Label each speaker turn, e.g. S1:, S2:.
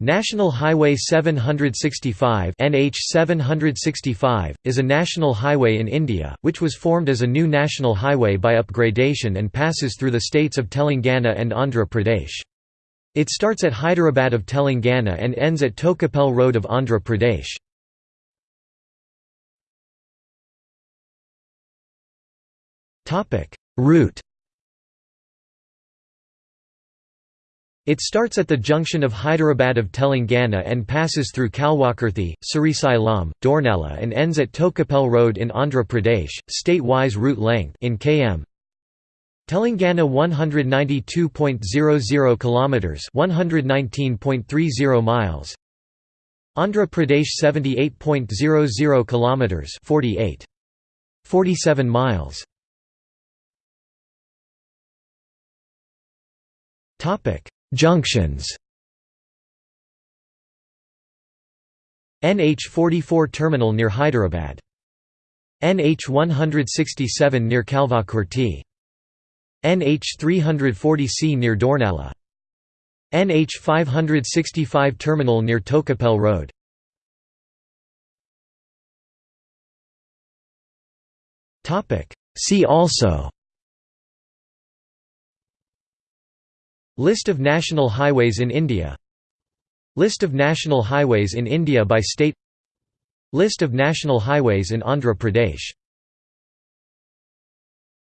S1: National Highway 765 NH 765 is a national highway in India, which was formed as a new national highway by upgradation and passes through the states of Telangana and Andhra Pradesh. It starts at Hyderabad of Telangana and ends at Tokapel Road of Andhra Pradesh. Route It starts at the junction of Hyderabad of Telangana and passes through Kalvakurthi, Srisailam, Dornala and ends at Tokapel Road in Andhra Pradesh. State-wise route length in km Telangana 192.00 kilometers, 119.30 miles. Andhra Pradesh 78.00 kilometers, 48 47 miles. Topic Junctions NH44 terminal near Hyderabad. NH167 near Kalvakurthi. NH340C near Dornala. NH565 terminal near Tokapel Road. See also List of national highways in India. List of national highways in India by state. List of national highways in Andhra Pradesh